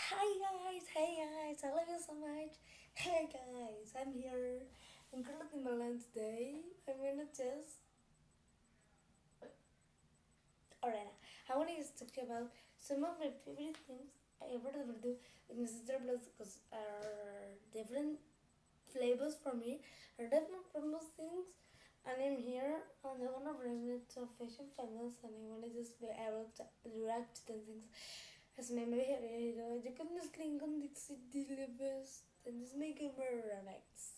Hi guys, hey guys, I love you so much. Hey guys, I'm here in Curtin Milan today. I'm gonna just. Alright, I want to just talk to you about some of my favorite things I ever do with my sister Plus because are different flavors for me, are different famous things. And I'm here and I want to bring it to fashion famous and I want to just be able to react to the things. As my maybe jag kunde slinga om Dixie Dilly best and just make it more remix.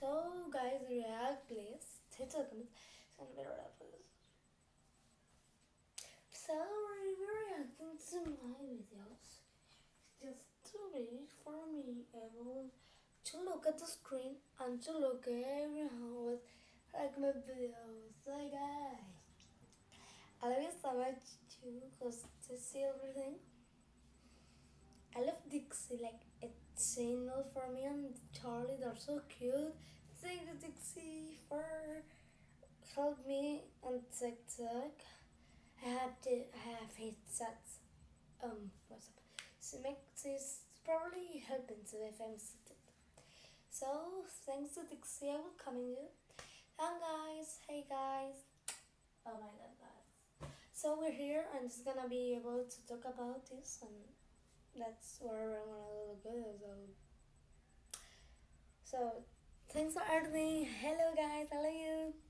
So guys react please. Hit the comments. Send me rappers. So we're reacting to my videos. It's just too big for me able to look at the screen and to look at everyone like my videos. So guys, I love you so much too because to see everything. I love Dixie, like it's channel for me and Charlie, they're so cute. Thank you Dixie for help me on TikTok. I have to I have headsets um what's up. So makes this probably helping to if I'm. So thanks to Dixie I will come in you. And guys, hey guys. Oh my god guys. So we're here and just gonna be able to talk about this and that's where I'm gonna look good so so thanks for everything. Hello guys, I love you.